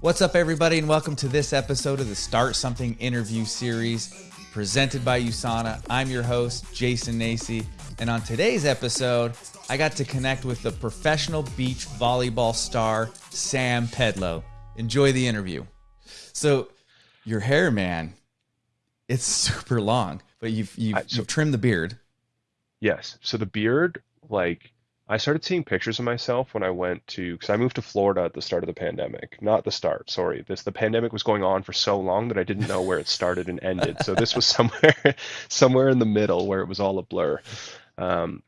What's up, everybody, and welcome to this episode of the Start Something interview series presented by USANA. I'm your host, Jason Nacy, and on today's episode, I got to connect with the professional beach volleyball star, Sam Pedlow. Enjoy the interview. So, your hair, man, it's super long, but you've, you've, I- so- you've trimmed the beard. Yes. So the beard, like, I started seeing pictures of myself when I went to, because I moved to Florida at the start of the pandemic. Not the start, sorry. This the pandemic was going on for so long that I didn't know where it started and ended. So this was somewhere, somewhere in the middle where it was all a blur. Um,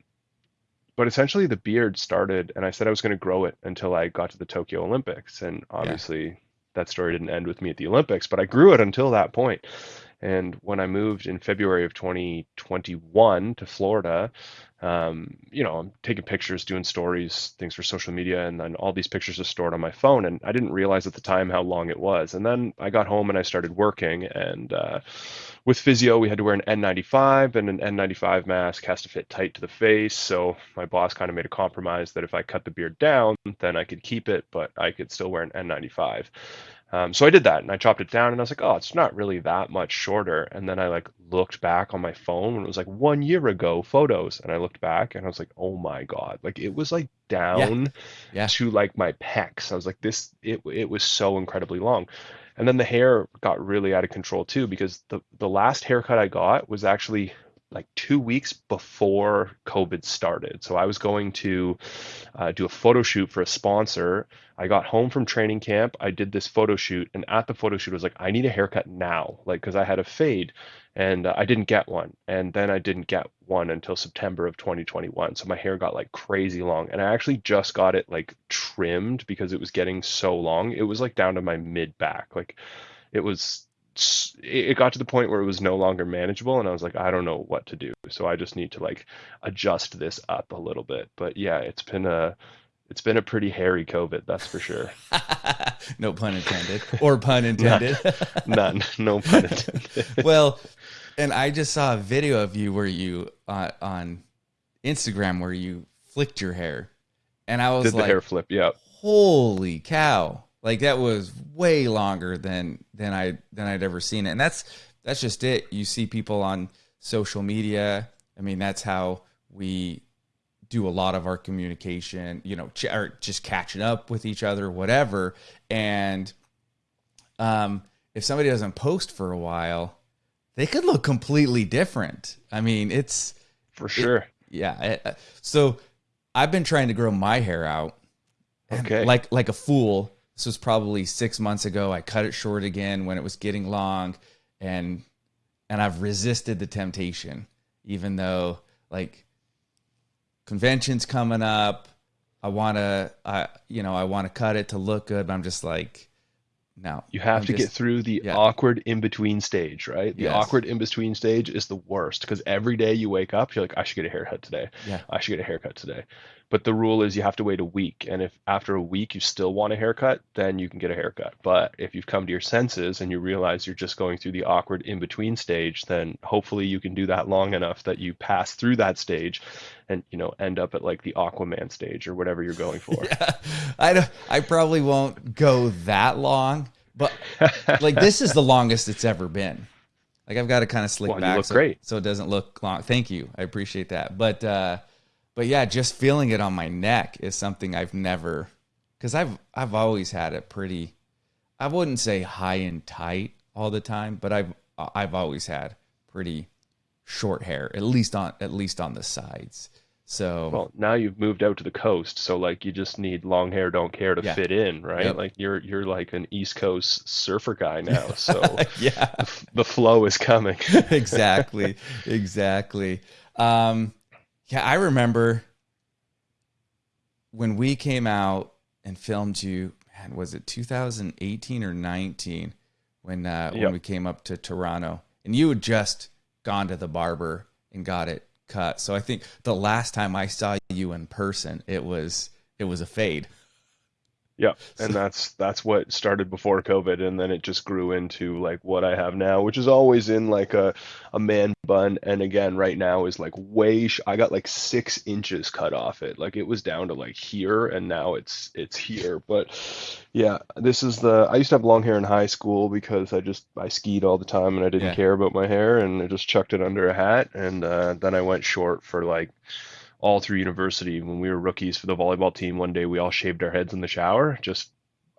but essentially, the beard started, and I said I was going to grow it until I got to the Tokyo Olympics, and obviously that story didn't end with me at the Olympics, but I grew it until that point. And when I moved in February of 2021 to Florida, um, you know, I'm taking pictures, doing stories, things for social media, and then all these pictures are stored on my phone. And I didn't realize at the time how long it was. And then I got home and I started working. And uh, with physio, we had to wear an N95, and an N95 mask has to fit tight to the face. So my boss kind of made a compromise that if I cut the beard down, then I could keep it, but I could still wear an N95. Um, so I did that and I chopped it down and I was like, oh, it's not really that much shorter. And then I like looked back on my phone and it was like one year ago photos. And I looked back and I was like, oh my God, like it was like down Yeah. to like my pecs. I was like, this, it, it was so incredibly long. And then the hair got really out of control too, because the, the last haircut I got was actually like two weeks before COVID started. So I was going to uh, do a photo shoot for a sponsor. I got home from training camp. I did this photo shoot, and at the photo shoot, I was like, I need a haircut now, like because I had a fade, and uh, I didn't get one. And then I didn't get one until September of 2021. So my hair got like crazy long, and I actually just got it like trimmed because it was getting so long. It was like down to my mid back, like it was. It got to the point where it was no longer manageable, and I was like, I don't know what to do. So I just need to like adjust this up a little bit. But yeah, it's been a it's been a pretty hairy COVID, that's for sure. no pun intended, or pun intended. None, no pun intended. well, and I just saw a video of you where you uh, on Instagram where you flicked your hair, and I was Did the hair flip? Yeah. "Holy cow!" Like that was way longer than than I than I'd ever seen it, and that's that's just it. You see people on social media. I mean, that's how we do a lot of our communication. You know, ch- or just catching up with each other, whatever, and um, if somebody doesn't post for a while, they could look completely different. I mean, it's For sure. yeah. I- I- so I've been trying to grow my hair out, Okay. like like a fool. This was probably six months ago. I cut it short again when it was getting long, and and I've resisted the temptation, even though like conventions coming up. I want to, I you know, I want to cut it to look good, but I'm just like, no. You have I'm to get through the yeah. awkward in between stage, right? The Yes. awkward in between stage is the worst because every day you wake up, you're like, I should get a haircut today. Yeah. I should get a haircut today. But the rule is you have to wait a week. And if after a week you still want a haircut, then you can get a haircut. But if you've come to your senses and you realize you're just going through the awkward in between stage, then hopefully you can do that long enough that you pass through that stage and, you know, end up at like the Aquaman stage or whatever you're going for. I don't, I probably won't go that long, but like this is the longest it's ever been. Like I've got to kind of slick Well, back so, great. so it doesn't look long. Thank you. I appreciate that. But uh but yeah, just feeling it on my neck is something I've never cuz I've I've always had it pretty I wouldn't say high and tight all the time, but I've I've always had pretty short hair, at least on at least on the sides. So Well, now you've moved out to the coast, so like you just need long hair, don't care to Yeah. fit in, right? Yep. Like you're you're like an East Coast surfer guy now, so yeah. the, the flow is coming. exactly exactly um yeah i remember when we came out and filmed you man was it 2018 or 19 when uh when we came up to toronto? And you had just gone to the barber and got it cut. So i think the last time i saw you in person it was it was a fade Yeah, and that's that's what started before COVID, and then it just grew into like what I have now, which is always in like a a man bun, and again, right now is like way. Sh- I got like six inches cut off it, like it was down to like here, and now it's it's here. But yeah, this is the. I used to have long hair in high school because I just I skied all the time and I didn't Yeah. care about my hair, and I just chucked it under a hat, and uh, then I went short for like all through university when we were rookies for the volleyball team one day we all shaved our heads in the shower just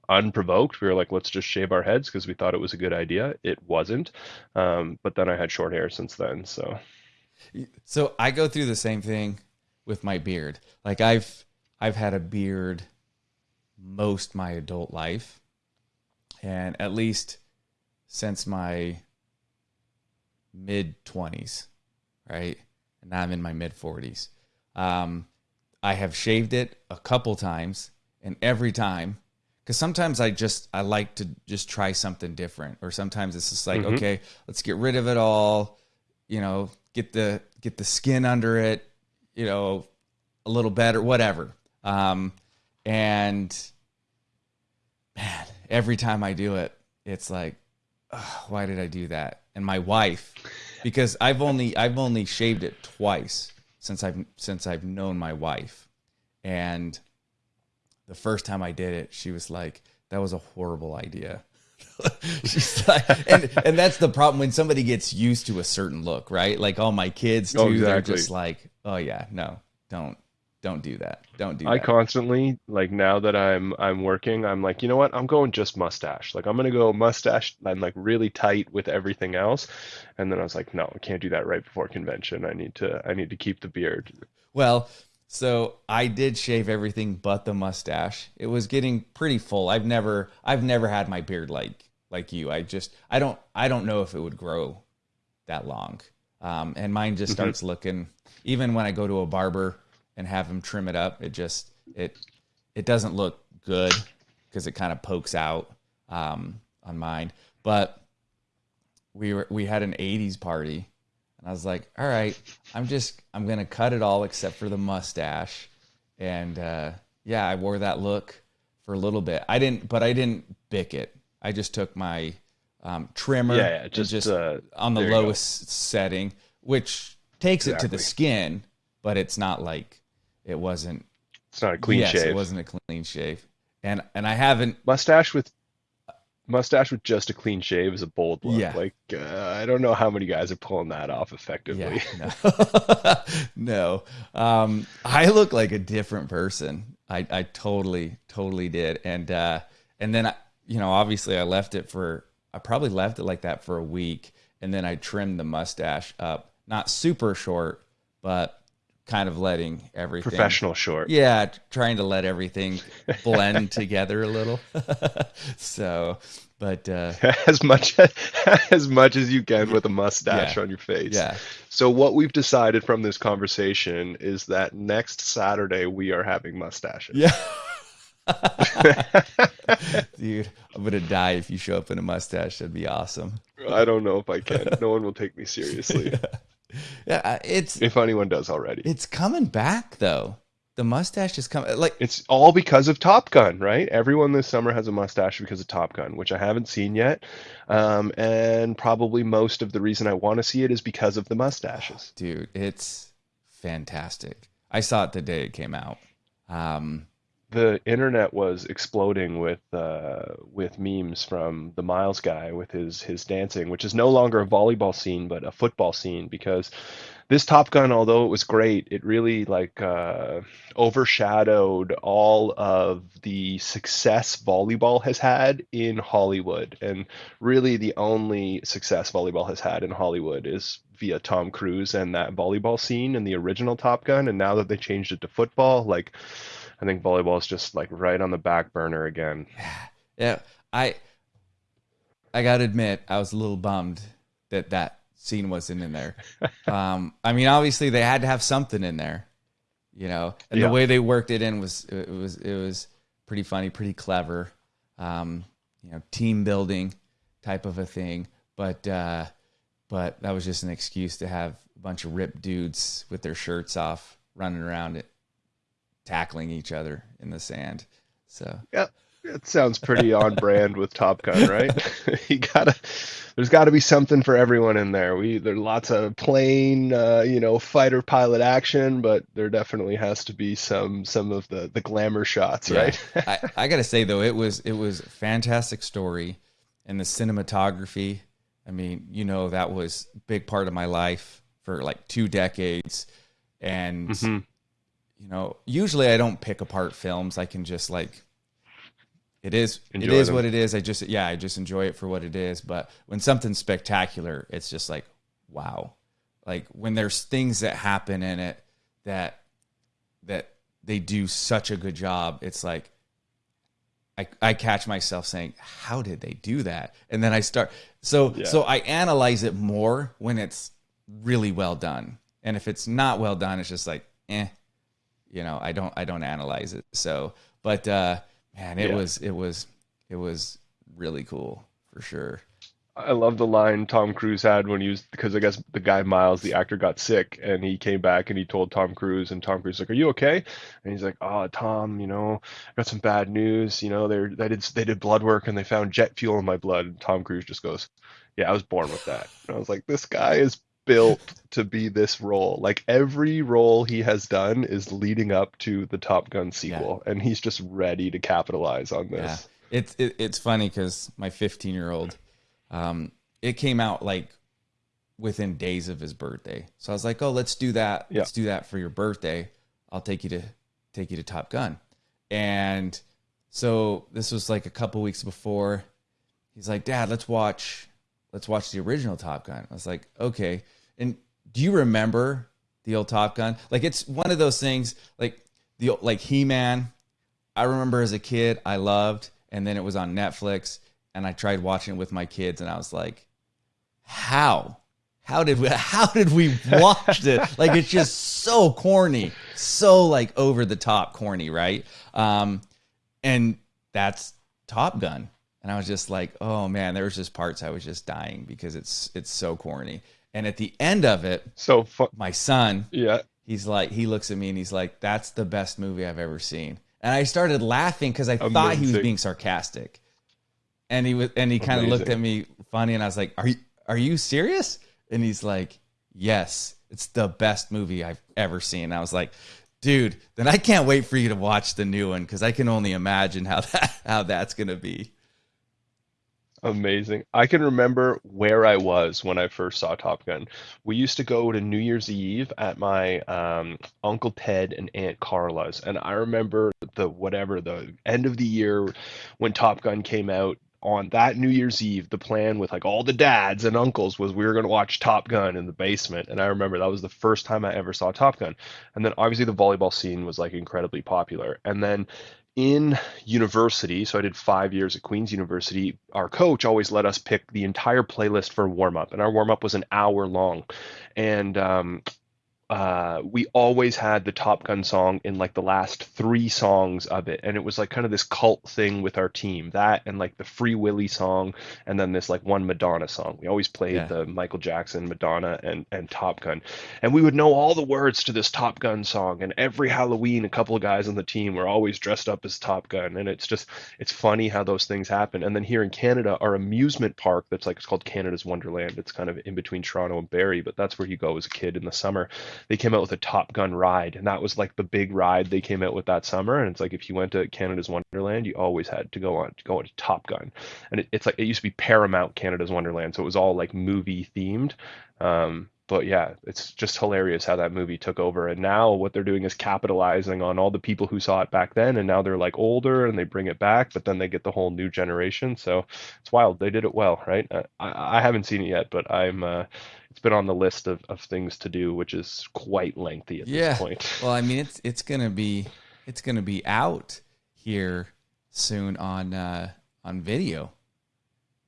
unprovoked we were like let's just shave our heads because we thought it was a good idea it wasn't um, but then i had short hair since then so So I go through the same thing with my beard. Like I've I've had a beard most my adult life, and at least since my mid twenties, right? And now I'm in my mid forties. Um, I have shaved it a couple times, and every time, because sometimes I just I like to just try something different, or sometimes it's just like, Mhm. okay, let's get rid of it all, you know, get the get the skin under it, you know, a little better, whatever. Um, and man, every time I do it, it's like, "Ugh, why did I do that? And my wife, because I've only I've only shaved it twice since I've since I've known my wife, and the first time I did it, she was like, "That was a horrible idea." She's like, and and that's the problem when somebody gets used to a certain look, right? Like all my kids too, Oh, they're just like, "Oh yeah, no, don't don't do that, don't do that. i that." constantly like now that i'm i'm working i'm like you know what i'm going just mustache like i'm gonna go mustache i'm like really tight with everything else and then i was like no i can't do that right before convention i need to i need to keep the beard Well, so I did shave everything but the mustache. It was getting pretty full. I've never I've never had my beard like like you. I just I don't I don't know if it would grow that long. Um, and mine just starts looking even when I go to a barber and have him trim it up, it just it it doesn't look good because it kind of pokes out um, on mine. But we were we had an 80s party and I was like, all right, I'm just I'm gonna cut it all except for the mustache. And uh, yeah, I wore that look for a little bit. I didn't, but I didn't bick it. I just took my um, trimmer, yeah yeah and just, uh on the there you go. lowest setting, which takes it to the skin, but it's not like it wasn't. it's not a clean yes, shave it wasn't a clean shave. And and I haven't mustache with mustache with just a clean shave is a bold look. Yeah. Like uh, I don't know how many guys are pulling that off effectively. Yeah, no, no. Um, I look like a different person. I, I totally, totally did. And uh, and then I, you know, obviously, I left it for. I probably left it like that for a week, and then I trimmed the mustache up, not super short, but kind of letting everything Professional short. Yeah, trying to let everything blend together a little. so, but uh, As much as much as you can with a mustache Yeah. on your face. yeah, So what we've decided from this conversation is that next Saturday we are having mustaches. yeah. Dude, I'm gonna die if you show up in a mustache. That'd be awesome. I don't know if I can. No one will take me seriously. Yeah, uh, it's If anyone does already. it's coming back though. The mustache is coming. Like, It's all because of Top Gun, right? Everyone this summer has a mustache because of Top Gun, which I haven't seen yet. Um, and probably most of the reason I want to see it is because of the mustaches. dude, it's fantastic. I saw it the day it came out. Um, The internet was exploding with uh, with memes from the Miles guy with his his dancing, which is no longer a volleyball scene but a football scene because this Top Gun, although it was great, it really like uh, overshadowed all of the success volleyball has had in Hollywood, and really the only success volleyball has had in Hollywood is via Tom Cruise and that volleyball scene in the original Top Gun, and now that they changed it to football, like I think volleyball is just like right on the back burner again. yeah, I I gotta admit, I was a little bummed that that scene wasn't in there. um, I mean, obviously they had to have something in there, you know, and Yeah. the way they worked it in was it was it was pretty funny, pretty clever, um, you know, team building type of a thing. But uh, but that was just an excuse to have a bunch of ripped dudes with their shirts off running around it, tackling each other in the sand. So Yeah. It sounds pretty on brand with Top Gun, right? you gotta, there's got to be something for everyone in there. We there's lots of plane, uh, you know, fighter pilot action, but there definitely has to be some some of the the glamour shots, Yeah. right? I, I gotta say though, it was it was a fantastic story, and the cinematography. I mean, you know, that was a big part of my life for like two decades, and Mhm. You know, usually I don't pick apart films. I can just like, it is Enjoy it is them. what it is. I just yeah, I just enjoy it for what it is. But when something's spectacular, it's just like wow. Like when there's things that happen in it that that they do such a good job. It's like I, I catch myself saying, "How did they do that?" And then I start so Yeah. so I analyze it more when it's really well done, and if it's not well done, it's just like, eh, you know, I don't I don't analyze it. So, but uh, man, it Yeah. was it was it was really cool for sure. I love the line Tom Cruise had when he was because I guess the guy Miles, the actor, got sick and he came back and he told Tom Cruise and Tom Cruise like, "Are you okay?" And he's like, "Oh, Tom, you know, I got some bad news. You know, they're they did they did blood work and they found jet fuel in my blood." And Tom Cruise just goes, "Yeah, I was born with that." And I was like, "This guy is built to be this role. Like every role he has done is leading up to the Top Gun sequel, and he's just ready to capitalize on Yeah, this." it's it, it's funny because my 15 year old, um, it came out like within days of his birthday. So I was like, oh, let's do that. Yeah. Let's do that for your birthday. I'll take you to take you to Top Gun. And so this was like a couple weeks before. He's like, Dad, let's watch let's watch the original Top Gun. I was like, okay. And do you remember the old Top Gun? Like it's one of those things like the like He Man. I remember as a kid I loved, and then it was on Netflix, and I tried watching it with my kids, and I was like, how? How did we how did we watch it? Like it's just so corny. So like over the top corny, right? Um and that's Top Gun. And I was just like, oh man, there was just parts I was just dying because it's it's so corny. And at the end of it, So fun. my son, Yeah. he's like he looks at me and he's like, That's the best movie I've ever seen. And I started laughing because I thought he was being sarcastic. And he was and he kind of looked at me funny and I was like, Are you are you serious? And he's like, Yes, it's the best movie I've ever seen. And I was like, dude, then I can't wait for you to watch the new one because I can only imagine how that how that's gonna be. Amazing. I can remember where I was when I first saw Top Gun. We used to go to New Year's Eve at my um, Uncle Ted and Aunt Carla's, and I remember the whatever the end of the year when Top Gun came out. On that New Year's Eve, the plan with like all the dads and uncles was we were going to watch Top Gun in the basement. And I remember that was the first time I ever saw Top Gun. And then obviously the volleyball scene was like incredibly popular. And then in university, so I did five years at Queen's University, our coach always let us pick the entire playlist for warm up, and our warm up was an hour long. And um, uh, we always had the Top Gun song in like the last three songs of it, and it was like kind of this cult thing with our team. That and like the Free Willy song, and then this like one Madonna song. We always played Yeah. the Michael Jackson, Madonna, and and Top Gun, and we would know all the words to this Top Gun song. And every Halloween, a couple of guys on the team were always dressed up as Top Gun, and it's just it's funny how those things happen. And then here in Canada, our amusement park that's like it's called Canada's Wonderland. It's kind of in between Toronto and Barrie, but that's where you go as a kid in the summer they came out with a Top Gun ride, and that was like the big ride they came out with that summer. And it's like if you went to Canada's Wonderland, you always had to go on to go on to Top Gun, and it, it's like it used to be Paramount Canada's Wonderland, so it was all like movie themed. Um, but yeah, it's just hilarious how that movie took over, and now what they're doing is capitalizing on all the people who saw it back then, and now they're like older and they bring it back, but then they get the whole new generation. So it's wild. They did it well, right? Uh, I, I haven't seen it yet, but I'm. Uh, it's been on the list of, of things to do, which is quite lengthy at Yeah. this point. Well, I mean, it's it's gonna be it's gonna be out here soon on uh, on video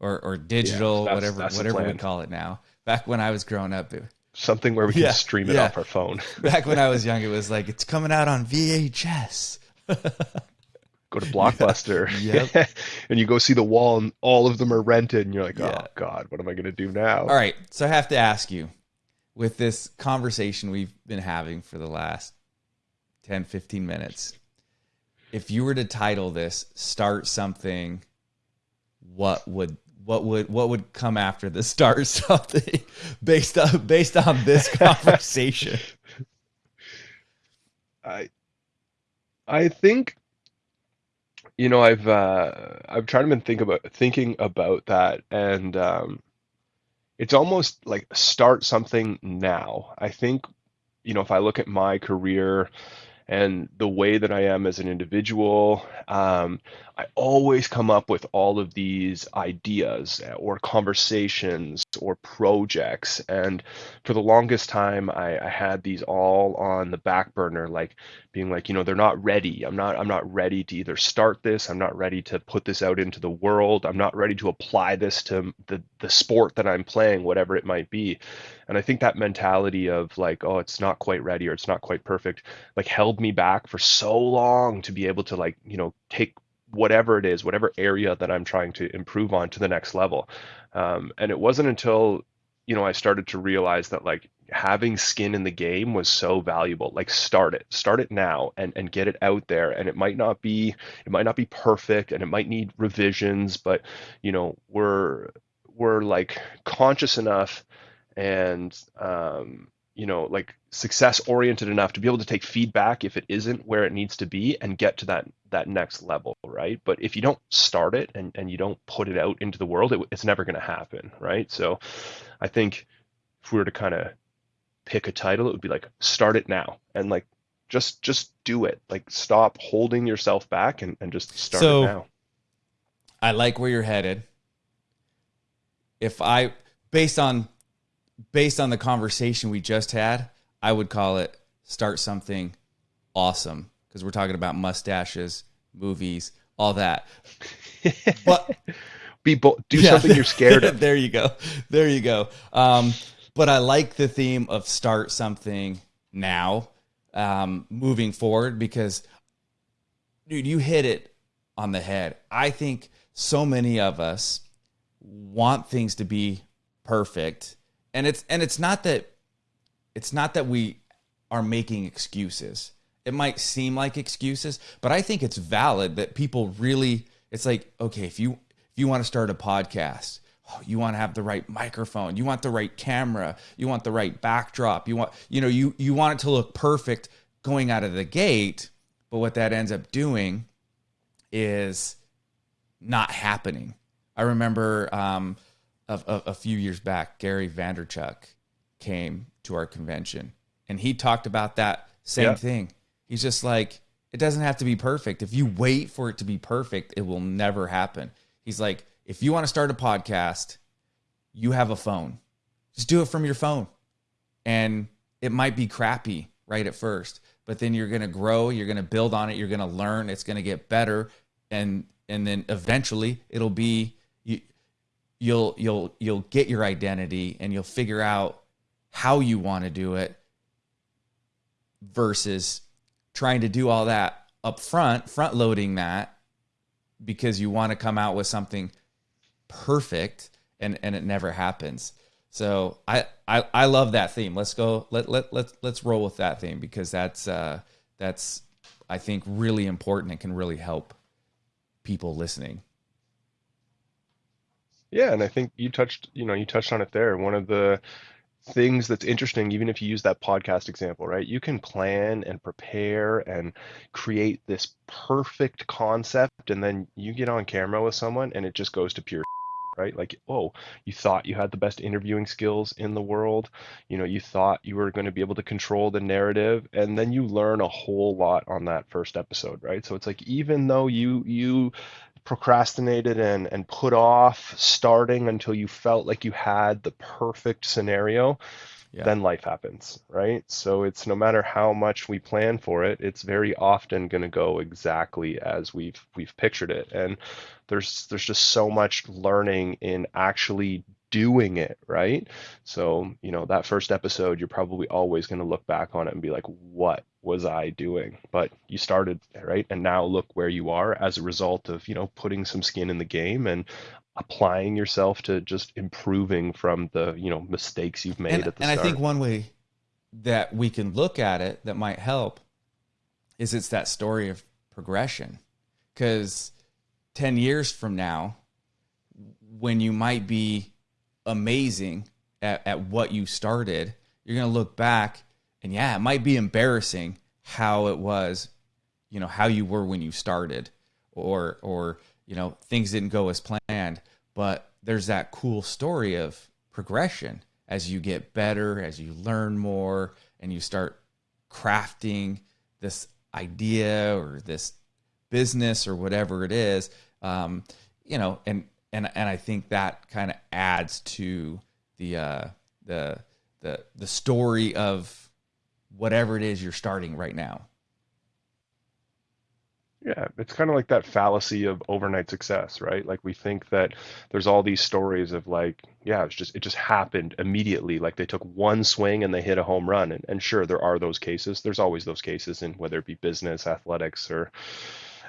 or or digital, that's- whatever that's whatever we call it now. Back when I was growing up, it, Something where we can stream it yeah. off our phone. back when I was young, it was like it's coming out on VHS. Go to Blockbuster. And you go see the wall and all of them are rented and you're like, oh, Yeah. oh God, what am I gonna do now? All right, so I have to ask you, with this conversation we've been having for the last 10, 15 minutes, if you were to title this "Start Something," what would what would what would come after the start something based on based on this conversation? I I think you know I've uh, I've tried to been think about thinking about that and um, it's almost like start something now. I think you know if I look at my career and the way that I am as an individual. Um, I always come up with all of these ideas or conversations or projects. And for the longest time, I, I had these all on the back burner, like being like, you know, they're not ready. I'm not, I'm not ready to either start this. I'm not ready to put this out into the world. I'm not ready to apply this to the, the sport that I'm playing, whatever it might be. And I think that mentality of like, oh, it's not quite ready or it's not quite perfect, like held me back for so long to be able to like, you know, take whatever it is, whatever area that I'm trying to improve on to the next level. Um, and it wasn't until, you know, I started to realize that like having skin in the game was so valuable. Like start it, start it now and, and get it out there. And it might not be, it might not be perfect and it might need revisions, but you know, we're, we're like conscious enough and um, you know like success oriented enough to be able to take feedback if it isn't where it needs to be and get to that that next level right but if you don't start it and, and you don't put it out into the world it, it's never going to happen right so i think if we were to kind of pick a title it would be like start it now and like just just do it like stop holding yourself back and, and just start so, it now i like where you're headed if i based on based on the conversation we just had, I would call it start something awesome because we're talking about mustaches, movies, all that. But be do yeah. something you're scared of. there you go. There you go. Um, but I like the theme of start something now, um, moving forward because, dude, you hit it on the head. I think so many of us want things to be perfect and it's and it's not that it's not that we are making excuses. It might seem like excuses, but I think it's valid that people really it's like, okay, if you if you want to start a podcast, oh, you want to have the right microphone, you want the right camera, you want the right backdrop, you want you know, you you want it to look perfect going out of the gate, but what that ends up doing is not happening. I remember um, a, a, a few years back, Gary Vaynerchuk came to our convention and he talked about that same thing. He's just like, it doesn't have to be perfect. If you wait for it to be perfect, it will never happen. He's like, if you want to start a podcast, you have a phone. Just do it from your phone. And it might be crappy right at first, but then you're going to grow, you're going to build on it, you're going to learn, it's going to get better and and then eventually it'll be you'll you'll you'll get your identity and you'll figure out how you want to do it versus trying to do all that up front, front loading that because you want to come out with something perfect and and it never happens. So I I, I love that theme. Let's go let let let's let's roll with that theme because that's uh that's I think really important and can really help people listening. Yeah, and I think you touched, you know, you touched on it there. One of the things that's interesting, even if you use that podcast example, right? You can plan and prepare and create this perfect concept, and then you get on camera with someone and it just goes to pure right? Like, oh, you thought you had the best interviewing skills in the world. You know, you thought you were going to be able to control the narrative, and then you learn a whole lot on that first episode, right? So it's like even though you you procrastinated and and put off starting until you felt like you had the perfect scenario yeah. then life happens right so it's no matter how much we plan for it it's very often going to go exactly as we've we've pictured it and there's there's just so much learning in actually doing it right so you know that first episode you're probably always going to look back on it and be like what was I doing? But you started right, and now look where you are as a result of you know putting some skin in the game and applying yourself to just improving from the you know mistakes you've made and, at the and start. I think one way that we can look at it that might help is it's that story of progression because 10 years from now when you might be amazing at, at what you started you're going to look back and yeah it might be embarrassing how it was you know how you were when you started or or you know things didn't go as planned. But there's that cool story of progression. As you get better as you learn more and you start crafting this idea or this business or whatever it is um, you know and and and I think that kind of adds to the uh, the the the story of whatever it is you're starting right now Yeah, it's kind of like that fallacy of overnight success, right? Like we think that there's all these stories of like, yeah, it's just it just happened immediately. Like they took one swing and they hit a home run. And, and sure, there are those cases. There's always those cases in whether it be business, athletics, or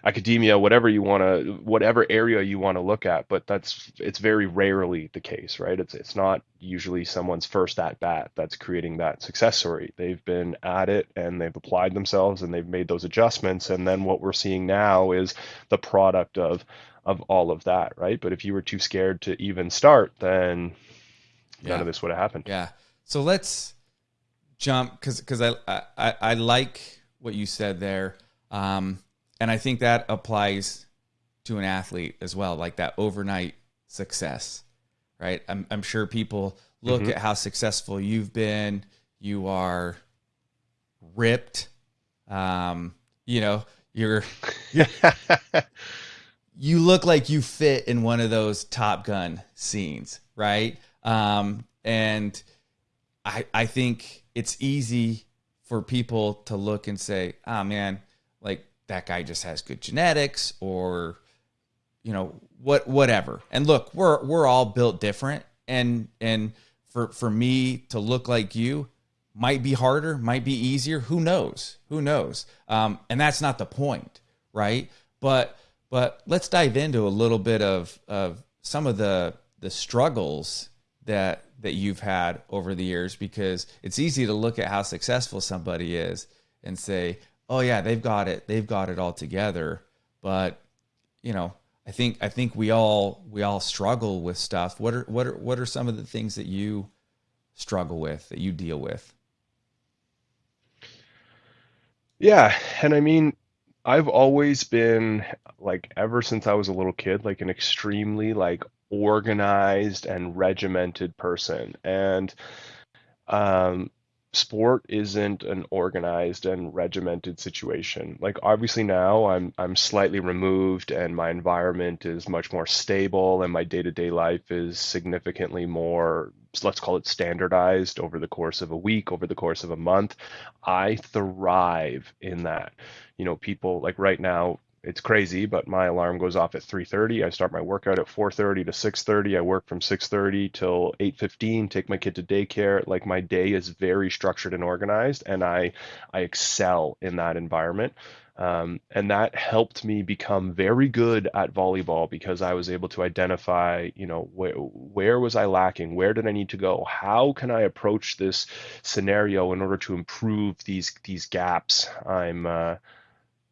academia, whatever you want to, whatever area you want to look at. But that's it's very rarely the case, right? It's it's not usually someone's first at bat that's creating that success story. They've been at it and they've applied themselves and they've made those adjustments. And then what we're seeing now is the product of of all of that, right? But if you were too scared to even start, then none of this would have happened. yeah so let's jump because because I, I I like what you said there um and I think that applies to an athlete as well, like that overnight success, right? I'm, I'm sure people look hmm at how successful you've been. You are ripped. Um, you know, you're you look like you fit in one of those Top Gun scenes, right? Um, and I I think it's easy for people to look and say, "Ah, man, like that guy just has good genetics," or you know what whatever. And look, we're we're all built different, and and for for me to look like you might be harder, might be easier. Who knows? Who knows? Um, and that's not the point, right? But but let's dive into a little bit of of some of the the struggles that that you've had over the years because it's easy to look at how successful somebody is and say, "Oh yeah, they've got it. They've got it all together." But, you know, I think I think we all we all struggle with stuff. What are what are what are some of the things that you struggle with that you deal with? Yeah, and I mean, I've always been like ever since I was a little kid, like an extremely like organized and regimented person. And um sport isn't an organized and regimented situation. Like obviously now I'm I'm slightly removed and my environment is much more stable and my day-to-day life is significantly more let's call it standardized over the course of a week, over the course of a month. I thrive in that. You know, people like right now it's crazy, but my alarm goes off at 3:30. I start my workout at 4:30 to 6:30. I work from 6:30 till 8:15, take my kid to daycare. Like my day is very structured and organized, and I I excel in that environment. Um, and that helped me become very good at volleyball because I was able to identify, you know, where where was I lacking? Where did I need to go? How can I approach this scenario in order to improve these these gaps I'm uh,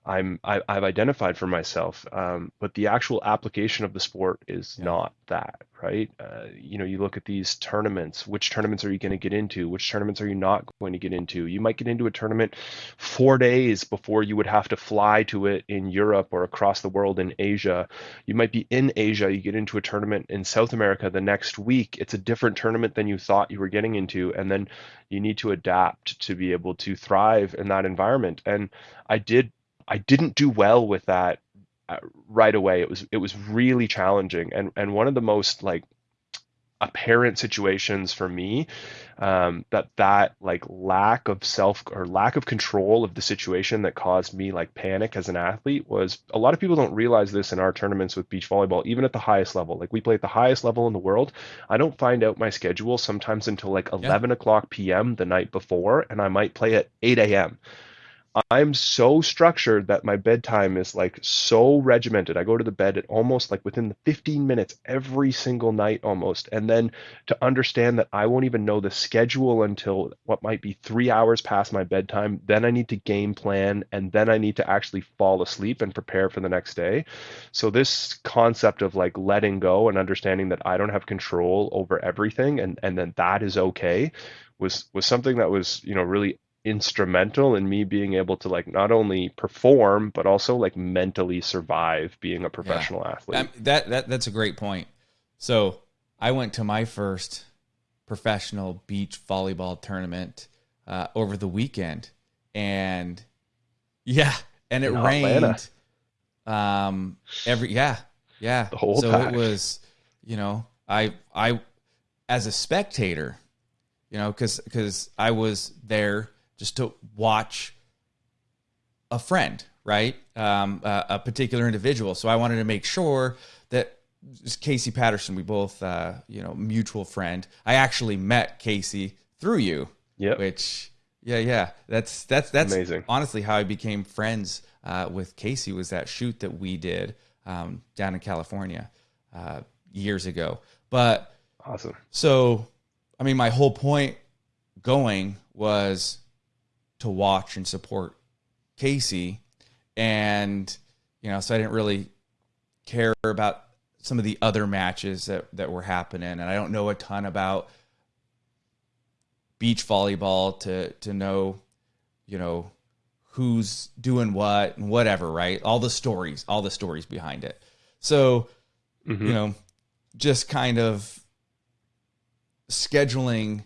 I'm I, I've identified for myself, um, but the actual application of the sport is Yeah. not that, right? Uh, you know, you look at these tournaments. Which tournaments are you going to get into? Which tournaments are you not going to get into? You might get into a tournament four days before you would have to fly to it in Europe or across the world in Asia. You might be in Asia. You get into a tournament in South America the next week. It's a different tournament than you thought you were getting into, and then you need to adapt to be able to thrive in that environment. And I did I didn't do well with that uh, right away. It was it was really challenging, and and one of the most like apparent situations for me um, that that like lack of self or lack of control of the situation that caused me like panic as an athlete was a lot of people don't realize this in our tournaments with beach volleyball even at the highest level like we play at the highest level in the world i don't find out my schedule sometimes until like Yeah. 11 o'clock pm the night before and i might play at 8 a.m I'm so structured that my bedtime is like so regimented. I go to the bed at almost like within the 15 minutes every single night almost. And then to understand that I won't even know the schedule until what might be three hours past my bedtime. Then I need to game plan and then I need to actually fall asleep and prepare for the next day. So this concept of like letting go and understanding that I don't have control over everything and, and then that is okay was was something that was, you know, really instrumental in me being able to like not only perform but also like mentally survive being a professional yeah. athlete. Um, that that that's a great point. So I went to my first professional beach volleyball tournament uh, over the weekend, and yeah, and it in rained. Um, every yeah, yeah. The whole so it was, you know, I I as a spectator, you know, because because I was there just to watch a friend, right? Um, uh, a particular individual. So I wanted to make sure that Casey Patterson, we both, uh, you know, mutual friend. I actually met Casey through you. Yeah. Which, yeah, yeah. That's that's that's amazing. Honestly, how I became friends uh, with Casey was that shoot that we did um, down in California uh, years ago. But awesome. So, I mean, my whole point going was to watch and support Casey. And, you know, so I didn't really care about some of the other matches that, that were happening. And I don't know a ton about beach volleyball to, to know, you know, who's doing what and whatever, right? All the stories, all the stories behind it. So, mm-hmm. you know, just kind of scheduling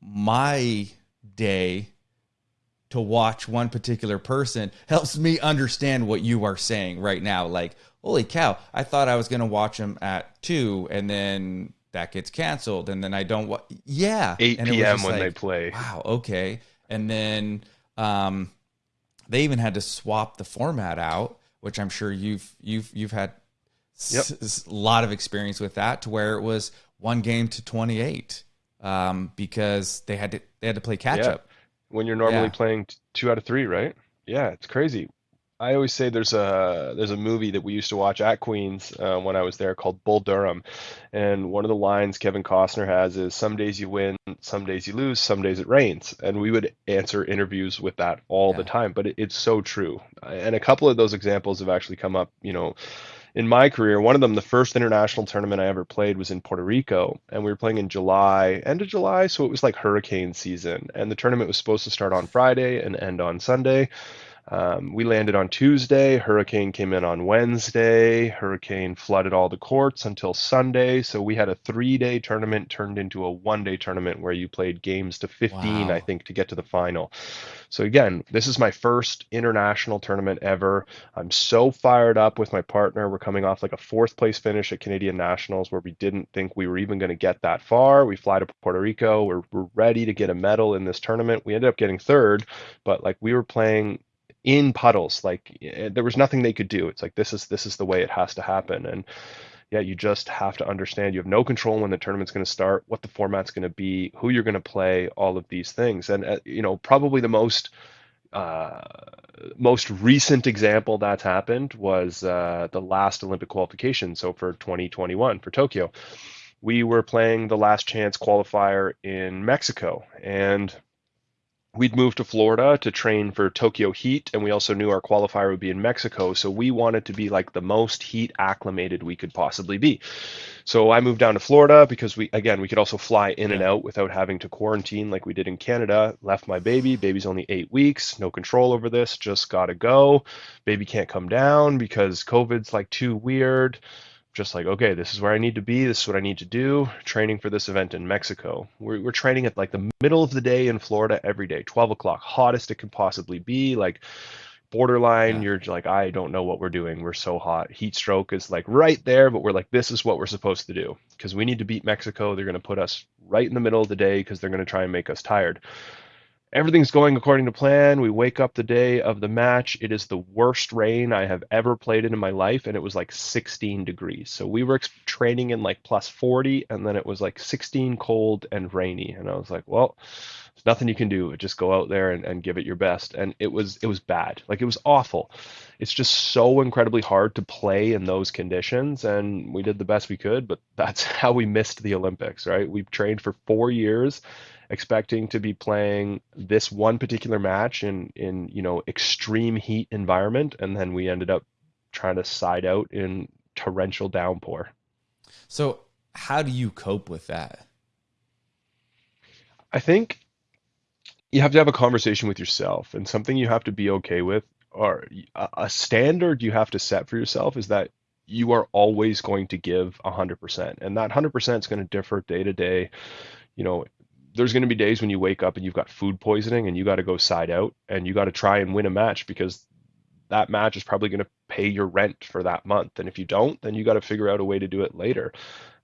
my day to watch one particular person helps me understand what you are saying right now. Like, holy cow, I thought I was going to watch them at two and then that gets canceled and then I don't wa- yeah 8 p.m. when like, they play wow okay and then um, they even had to swap the format out which I'm sure you've you've you've had yep. s- a lot of experience with that to where it was one game to 28 um, because they had to they had to play catch yeah. When you're normally yeah. playing two out of three, right? Yeah, it's crazy. I always say there's a there's a movie that we used to watch at Queen's uh, when I was there called Bull Durham, and one of the lines Kevin Costner has is "Some days you win, some days you lose, some days it rains," and we would answer interviews with that all yeah. the time. But it, it's so true, and a couple of those examples have actually come up, you know, in my career, one of them, the first international tournament I ever played was in Puerto Rico, and we were playing in July, end of July, so it was like hurricane season, and the tournament was supposed to start on Friday and end on Sunday. Um, we landed on Tuesday. Hurricane came in on Wednesday. Hurricane flooded all the courts until Sunday. So we had a three day tournament turned into a one day tournament where you played games to 15, wow. I think, to get to the final. So again, this is my first international tournament ever. I'm so fired up with my partner. We're coming off like a fourth place finish at Canadian Nationals where we didn't think we were even going to get that far. We fly to Puerto Rico. We're, we're ready to get a medal in this tournament. We ended up getting third, but like we were playing in puddles like eh, there was nothing they could do. It's like this is this is the way it has to happen. And yeah you just have to understand you have no control when the tournament's going to start what the format's going to be who you're going to play all of these things. And uh, you know probably the most uh, most recent example that's happened was uh, the last Olympic qualification. So for 2021 for Tokyo, we were playing the last chance qualifier in Mexico, and we'd moved to Florida to train for Tokyo Heat, and we also knew our qualifier would be in Mexico. So we wanted to be like the most heat acclimated we could possibly be. So I moved down to Florida because we, again, we could also fly in and out without having to quarantine like we did in Canada. Left my baby. Baby's only eight weeks. No control over this. Just got to go. Baby can't come down because COVID's like too weird just like, okay, this is where I need to be. This is what I need to do. Training for this event in Mexico. We're, we're training at like the middle of the day in Florida every day, 12 o'clock, hottest it can possibly be. Like borderline, yeah. you're like, I don't know what we're doing. We're so hot. Heat stroke is like right there, but we're like, this is what we're supposed to do because we need to beat Mexico. They're going to put us right in the middle of the day because they're going to try and make us tired. Everything's going according to plan. We wake up the day of the match. It is the worst rain I have ever played in in my life, and it was like 16 degrees. So we were training in like plus 40, and then it was like 16 cold and rainy. And I was like, well, there's nothing you can do. Just go out there and, and give it your best. And it was it was bad. Like it was awful. It's just so incredibly hard to play in those conditions. And we did the best we could, but that's how we missed the Olympics, right? We've trained for four years expecting to be playing this one particular match in in you know extreme heat environment and then we ended up trying to side out in torrential downpour. So how do you cope with that? I think you have to have a conversation with yourself and something you have to be okay with or a standard you have to set for yourself is that you are always going to give 100% and that 100% is going to differ day to day you know there's going to be days when you wake up and you've got food poisoning and you got to go side out and you got to try and win a match because that match is probably going to pay your rent for that month. And if you don't, then you got to figure out a way to do it later.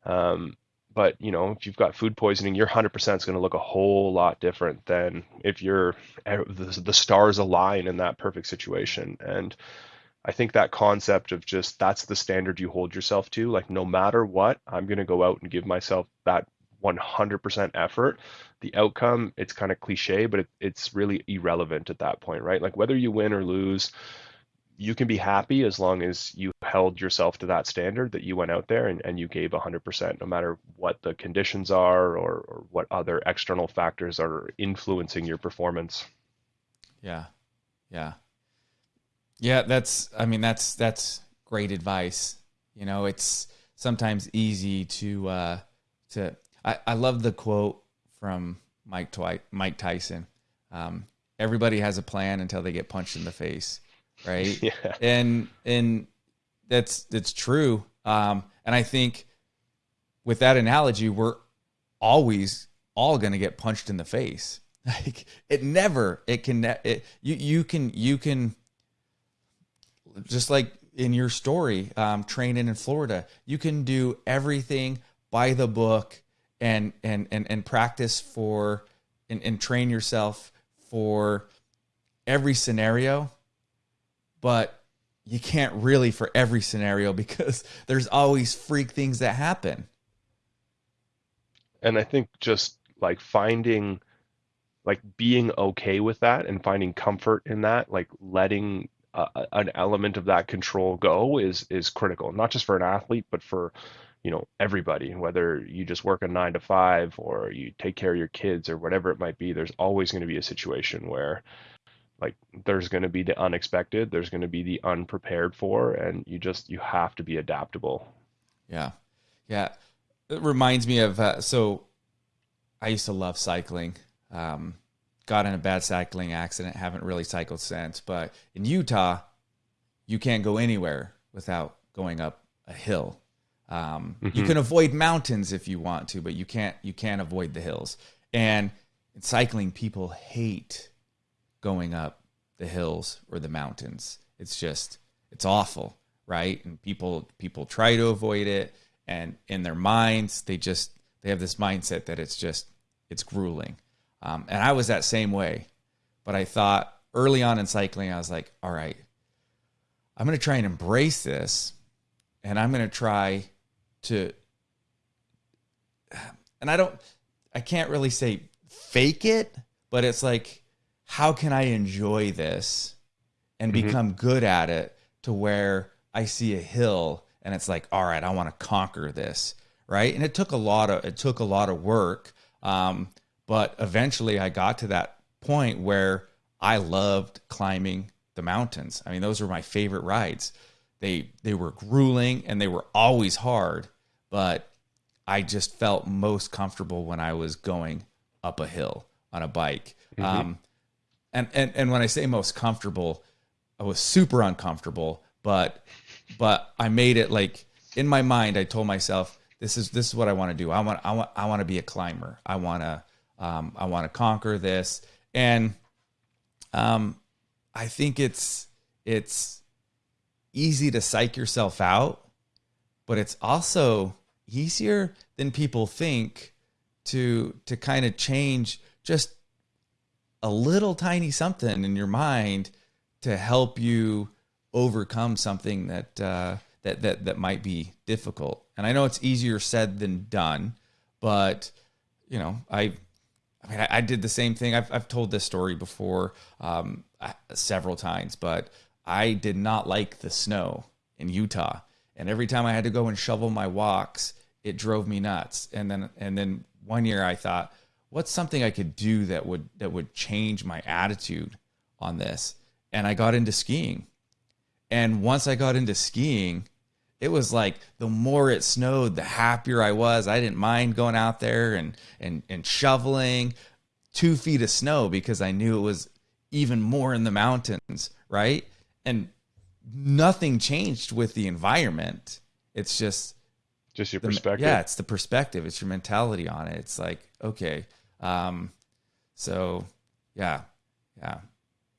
Um, but you know, if you've got food poisoning, your 100% is going to look a whole lot different than if you're the, the stars align in that perfect situation. And I think that concept of just that's the standard you hold yourself to, like no matter what, I'm going to go out and give myself that 100% effort. The outcome it's kind of cliche but it, it's really irrelevant at that point right? Like whether you win or lose you can be happy as long as you held yourself to that standard that you went out there and, and you gave 100% no matter what the conditions are or, or what other external factors are influencing your performance. Yeah. Yeah. Yeah that's i mean that's that's great advice. You know it's sometimes easy to uh to I, I love the quote from Mike Twi- Mike Tyson. Um, everybody has a plan until they get punched in the face, right? yeah. And and that's that's true. Um, and I think with that analogy, we're always all going to get punched in the face. Like it never, it can, it, you, you can, you can, just like in your story, um, training in Florida, you can do everything by the book and and and, and practice for and, and train yourself for every scenario but you can't really for every scenario because there's always freak things that happen. And i think just like finding like being okay with that and finding comfort in that like letting uh, an element of that control go is is critical not just for an athlete but for you know everybody whether you just work a 9 to 5 or you take care of your kids or whatever it might be there's always going to be a situation where like there's going to be the unexpected there's going to be the unprepared for and you just you have to be adaptable. Yeah. Yeah. It reminds me of uh, so i used to love cycling. Um, got in a bad cycling accident haven't really cycled since but in utah you can't go anywhere without going up a hill um, mm-hmm. You can avoid mountains if you want to, but you can't you can't avoid the hills. And in cycling, people hate going up the hills or the mountains. It's just it's awful, right? And people people try to avoid it, and in their minds, they just they have this mindset that it's just it's grueling. Um, and I was that same way, but I thought early on in cycling, I was like, all right, I'm going to try and embrace this, and I'm going to try to and I don't I can't really say fake it, but it's like how can I enjoy this and mm-hmm. become good at it to where I see a hill and it's like all right, I want to conquer this, right? And it took a lot of it took a lot of work um, but eventually I got to that point where I loved climbing the mountains. I mean, those were my favorite rides. They they were grueling and they were always hard, but I just felt most comfortable when I was going up a hill on a bike. Mm-hmm. Um, and, and and when I say most comfortable, I was super uncomfortable, but but I made it like in my mind. I told myself, this is this is what I want to do. I want I want I want to be a climber. I want to um, I want to conquer this, and um, I think it's it's easy to psych yourself out, but it's also easier than people think to to kind of change just a little tiny something in your mind to help you overcome something that uh, that that that might be difficult. And I know it's easier said than done, but you know, I I mean, I, I did the same thing. I've I've told this story before um, several times, but I did not like the snow in Utah, and every time I had to go and shovel my walks, it drove me nuts. And then and then one year I thought, what's something I could do that would that would change my attitude on this? And I got into skiing. And once I got into skiing, it was like the more it snowed, the happier I was. I didn't mind going out there and and and shoveling two feet of snow because I knew it was even more in the mountains, right? And nothing changed with the environment. It's just just your the, perspective. Yeah, it's the perspective. It's your mentality on it. It's like okay, um, so yeah, yeah.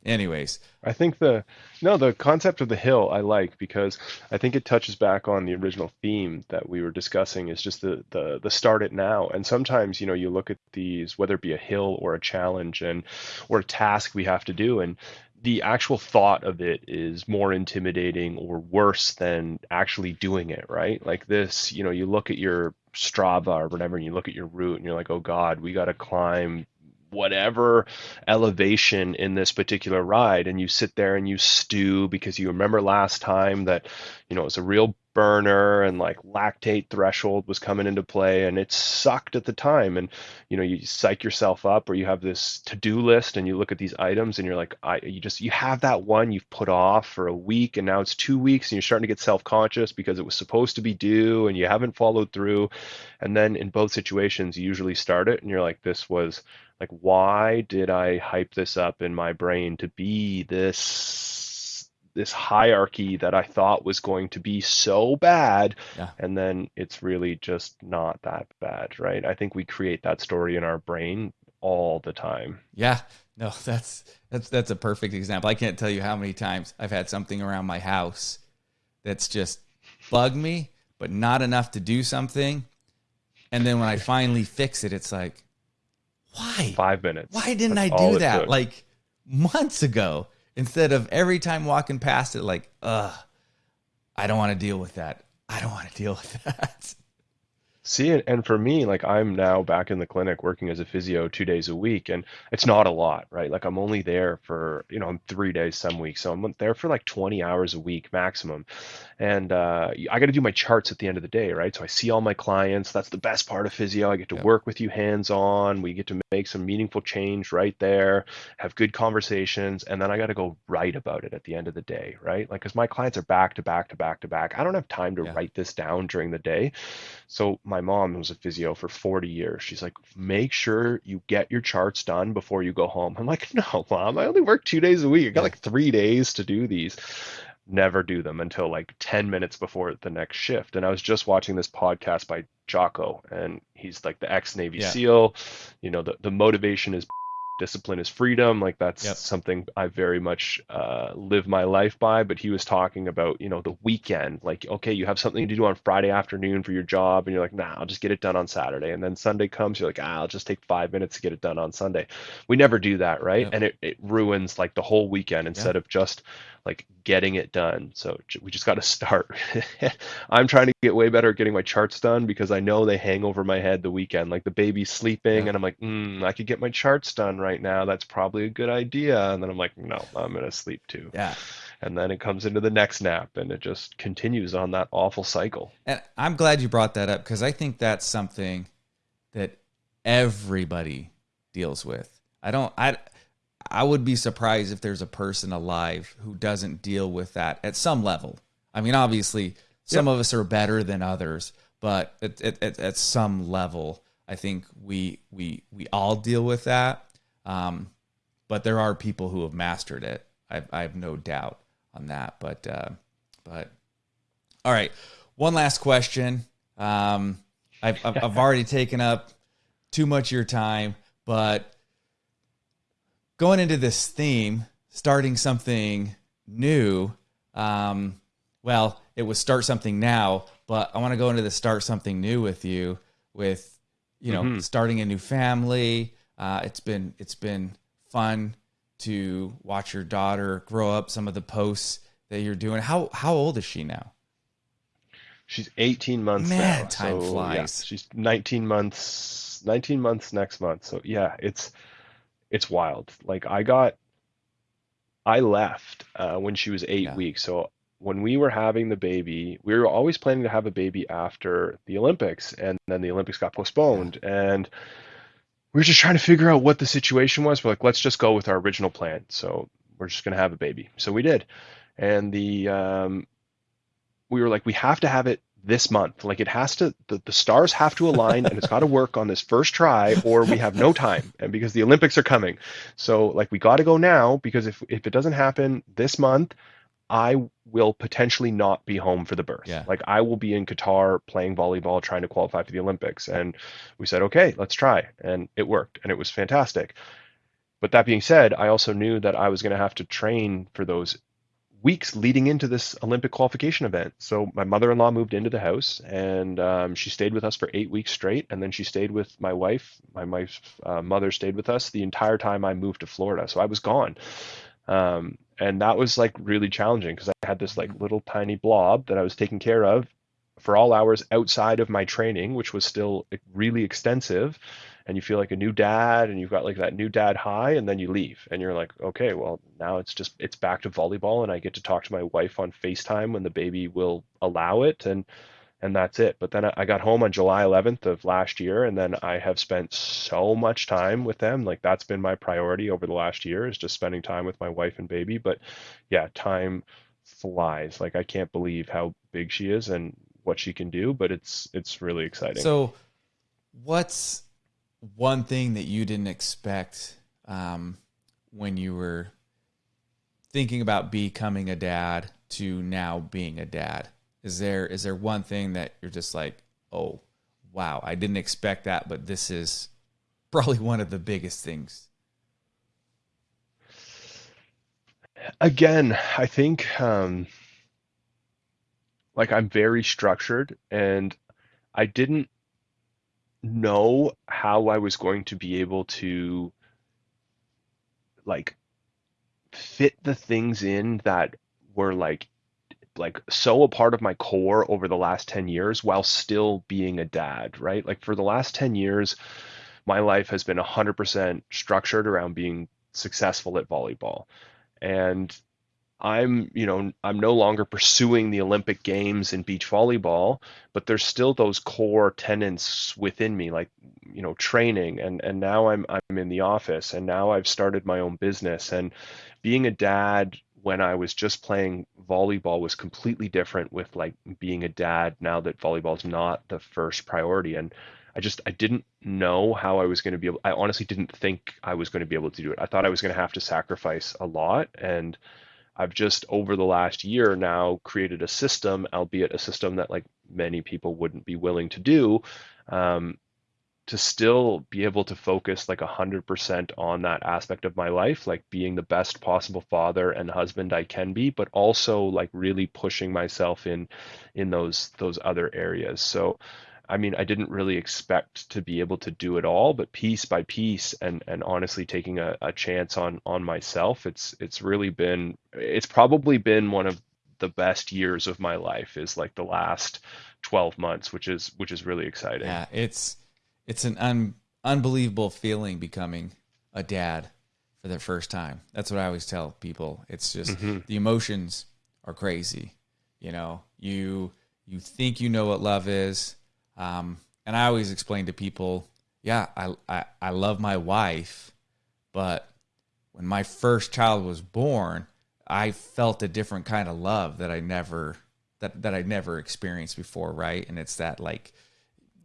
Anyways, I think the no, the concept of the hill I like because I think it touches back on the original theme that we were discussing is just the the the start it now. And sometimes, you know, you look at these whether it be a hill or a challenge and or a task we have to do and the actual thought of it is more intimidating or worse than actually doing it, right? Like this, you know, you look at your Strava or whatever, and you look at your route and you're like, oh God, we got to climb whatever elevation in this particular ride and you sit there and you stew because you remember last time that you know it was a real burner and like lactate threshold was coming into play and it sucked at the time. And you know you psych yourself up or you have this to-do list and you look at these items and you're like I you just you have that one you've put off for a week and now it's 2 weeks and you're starting to get self-conscious because it was supposed to be due and you haven't followed through. And then in both situations you usually start it and you're like this was like why did i hype this up in my brain to be this this hierarchy that i thought was going to be so bad yeah. and then it's really just not that bad right i think we create that story in our brain all the time yeah no that's that's that's a perfect example i can't tell you how many times i've had something around my house that's just bugged me but not enough to do something and then when i finally fix it it's like why? Five minutes. Why didn't That's I do that took. like months ago instead of every time walking past it like, ugh, I don't want to deal with that. I don't want to deal with that. See, and for me, like I'm now back in the clinic working as a physio two days a week, and it's not a lot, right? Like I'm only there for, you know, I'm three days some weeks, so I'm there for like 20 hours a week maximum and uh, I got to do my charts at the end of the day, right? So I see all my clients. That's the best part of physio. I get to yeah. work with you hands on. We get to make some meaningful change right there, have good conversations, and then I got to go write about it at the end of the day, right? Like, because my clients are back to back to back to back. I don't have time to yeah. write this down during the day. So my mom was a physio for 40 years. She's like, make sure you get your charts done before you go home. I'm like, no, mom, I only work two days a week. I got like three days to do these never do them until like 10 minutes before the next shift. And I was just watching this podcast by Jocko, and he's like the ex Navy yeah. SEAL. You know, the, the motivation is discipline is freedom like that's yep. something i very much uh, live my life by but he was talking about you know the weekend like okay you have something to do on friday afternoon for your job and you're like nah i'll just get it done on saturday and then sunday comes you're like ah, i'll just take five minutes to get it done on sunday we never do that right yep. and it, it ruins like the whole weekend instead yep. of just like getting it done. So we just got to start. I'm trying to get way better at getting my charts done because I know they hang over my head the weekend. Like the baby's sleeping, yeah. and I'm like, mm, I could get my charts done right now. That's probably a good idea. And then I'm like, no, I'm gonna sleep too. Yeah. And then it comes into the next nap, and it just continues on that awful cycle. And I'm glad you brought that up because I think that's something that everybody deals with. I don't. I I would be surprised if there's a person alive who doesn't deal with that at some level. I mean, obviously, some yep. of us are better than others, but at, at, at, some level, I think we we we all deal with that. Um, but there are people who have mastered it. I, I have no doubt on that. But uh, but all right, one last question. Um, I've I've already taken up too much of your time, but going into this theme, starting something new. Um, well, it was start something now, but I want to go into the start something new with you with, you know, mm-hmm. starting a new family. Uh, it's been, it's been fun to watch your daughter grow up. Some of the posts that you're doing. How how old is she now? She's 18 months Man, now. time So yeah, flies. she's 19 months 19 months next month. So yeah, it's it's wild. Like I got I left uh, when she was eight Yeah, weeks. So when we were having the baby, we were always planning to have a baby after the Olympics, and then the Olympics got yeah, postponed, and we were just trying to figure out what the situation was. We're like, let's just go with our original plan. So we're just gonna have a baby. So we did, and the um, we were like, we have to have it this month. Like it has to, the, the stars have to align and it's got to work on this first try or we have no time. And because the Olympics are coming. So like we got to go now because if, if it doesn't happen this month, I will potentially not be home for the birth. yeah. Like I will be in Qatar playing volleyball, trying to qualify for the Olympics. And we said, okay, let's try. And it worked and it was fantastic. But that being said, I also knew that I was going to have to train for those weeks leading into this Olympic qualification event. So my mother-in-law moved into the house, and um, she stayed with us for eight weeks straight. And then she stayed with my wife. My wife's uh, mother stayed with us the entire time I moved to Florida. So I was gone, um, and that was like really challenging because I had this like little tiny blob that I was taking care of for all hours outside of my training, which was still really extensive. And you feel like a new dad, and you've got like that new dad high, and then you leave, and you're like, okay, well, now it's just it's back to volleyball, and I get to talk to my wife on FaceTime when the baby will allow it, and and that's it. But then I got home on July 11th of last year, and then I have spent so much time with them. Like that's been my priority over the last year is just spending time with my wife and baby. But yeah, time flies. Like I can't believe how big she is and what she can do, but it's it's really exciting. So, what's one thing that you didn't expect um, when you were thinking about becoming a dad to now being a dad? Is there is there one thing that you're just like, oh, wow, I didn't expect that, but this is probably one of the biggest things. Again, I think um, like I'm very structured and I didn't know how I was going to be able to like fit the things in that were like like so a part of my core over the last 10 years while still being a dad, right? Like for the last 10 years, my life has been 100% structured around being successful at volleyball. And I'm, you know, I'm no longer pursuing the Olympic Games in beach volleyball, but there's still those core tenets within me, like, you know, training. And and now I'm I'm in the office and now I've started my own business. And being a dad when I was just playing volleyball was completely different with like being a dad now that volleyball's not the first priority. And I just I didn't know how I was going to be able I honestly didn't think I was going to be able to do it. I thought I was going to have to sacrifice a lot. And I've just over the last year now created a system, albeit a system that like many people wouldn't be willing to do, um, to still be able to focus like a hundred percent on that aspect of my life, like being the best possible father and husband I can be, but also like really pushing myself in in those those other areas. So I mean, I didn't really expect to be able to do it all, but piece by piece and and honestly taking a, a chance on on myself, it's it's really been it's probably been one of the best years of my life is like the last 12 months, which is which is really exciting. Yeah, it's it's an un, unbelievable feeling becoming a dad for the first time. That's what I always tell people. It's just hmm the emotions are crazy. You know, you you think you know what love is, um, and I always explain to people, yeah, I, I I love my wife, but when my first child was born, I felt a different kind of love that I never that that I never experienced before, right? And it's that like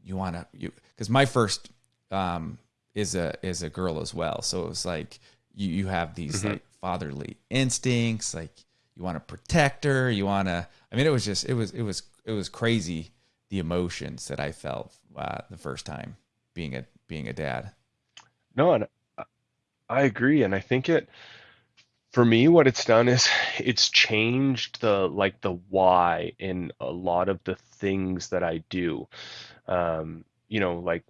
you want to you because my first um is a is a girl as well so it was like you you have these hmm like fatherly instincts like you want to protect her you want to i mean it was just it was it was it was crazy the emotions that i felt uh, the first time being a being a dad No, and I agree, and I think it for me what it's done is it's changed the like the why in a lot of the things that I do. Um, you know, like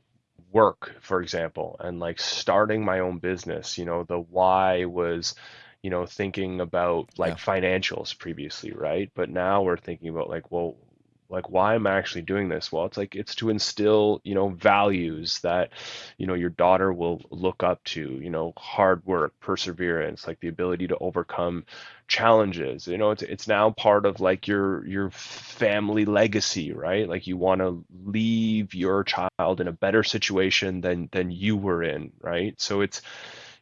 work, for example, and like starting my own business, you know, the why was, you know, thinking about like Yeah. financials previously, right? But now we're thinking about like, well, like why am I actually doing this? Well, it's like it's to instill, you know, values that, you know, your daughter will look up to, you know, hard work, perseverance, like the ability to overcome challenges. You know, it's it's now part of like your your family legacy, right? Like you want to leave your child in a better situation than than you were in, right? So it's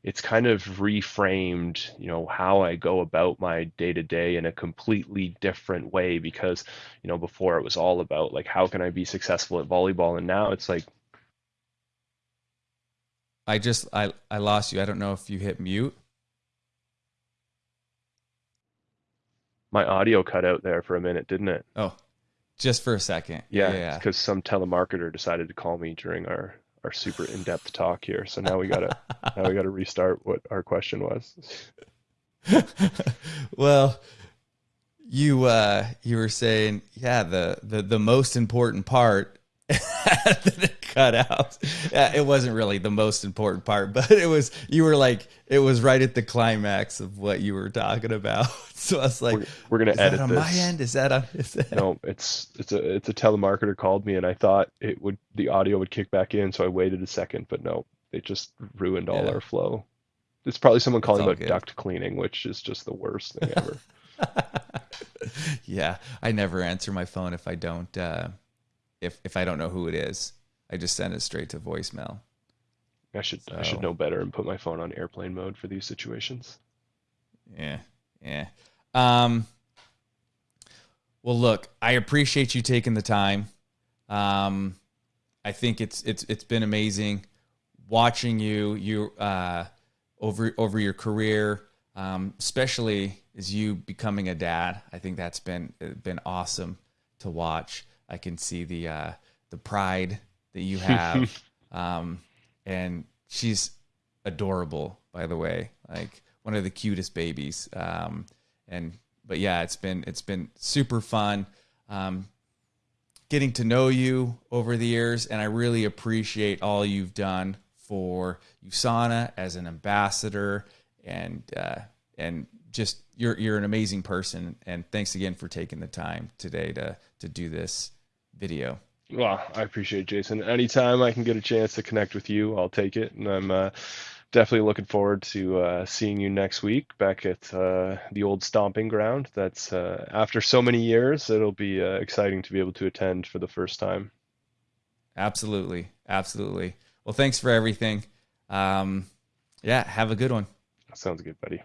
it's kind of reframed, you know, how I go about my day to day in a completely different way because, you know, before it was all about like how can I be successful at volleyball and now it's like I just I I lost you. I don't know if you hit mute. my audio cut out there for a minute, didn't it? Oh, just for a second. Yeah, Yeah. because some telemarketer decided to call me during our our super in-depth talk here. So now we gotta now we gotta restart what our question was. well, you uh you were saying, yeah, the the the most important part cut out. Yeah, it wasn't really the most important part, but it was you were like it was right at the climax of what you were talking about. So I was like, We're, we're gonna is that edit on this. my end? Is that on? Is that... No, it's it's a it's a telemarketer called me and I thought it would the audio would kick back in, so I waited a second, but no, it just ruined all Yeah. our flow. It's probably someone calling about good. duct cleaning, which is just the worst thing ever. yeah, I never answer my phone if I don't uh, if if I don't know who it is. I just send it straight to voicemail. I should I should know better and put my phone on airplane mode for these situations. Yeah, yeah. Um, well, look, I appreciate you taking the time. Um, I think it's it's it's been amazing watching you you uh, over over your career, um, especially as you becoming a dad. I think that's been been awesome to watch. I can see the uh, the pride that you have, um, and she's adorable. By the way, like one of the cutest babies. Um, and but yeah, it's been it's been super fun. Um, getting to know you over the years, and I really appreciate all you've done for USANA as an ambassador, and uh, and just you're you're an amazing person. And thanks again for taking the time today to to do this video. Well, I appreciate it, Jason. Anytime I can get a chance to connect with you, I'll take it. And I'm uh, definitely looking forward to uh, seeing you next week back at uh, the old stomping ground. That's uh, after so many years, it'll be uh, exciting to be able to attend for the first time. Absolutely, absolutely. Well, thanks for everything. Um, yeah, have a good one. Sounds good, buddy.